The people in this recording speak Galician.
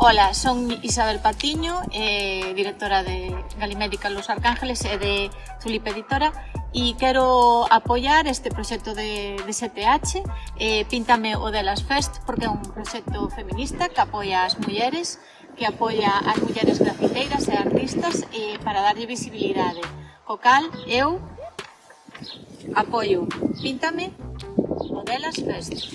Ola, son Isabel Patiño, eh, directora de Galimédica Los Arcángeles e de Tulip Editora e quero apoiar este proxecto de, de STH eh, Píntame o delas Fest porque é un proxecto feminista que apoia as mulleres que apoia as mulleres grafiteiras e artistas eh, para darlle visibilidade. Co cal eu apoio Píntame o delas Fest.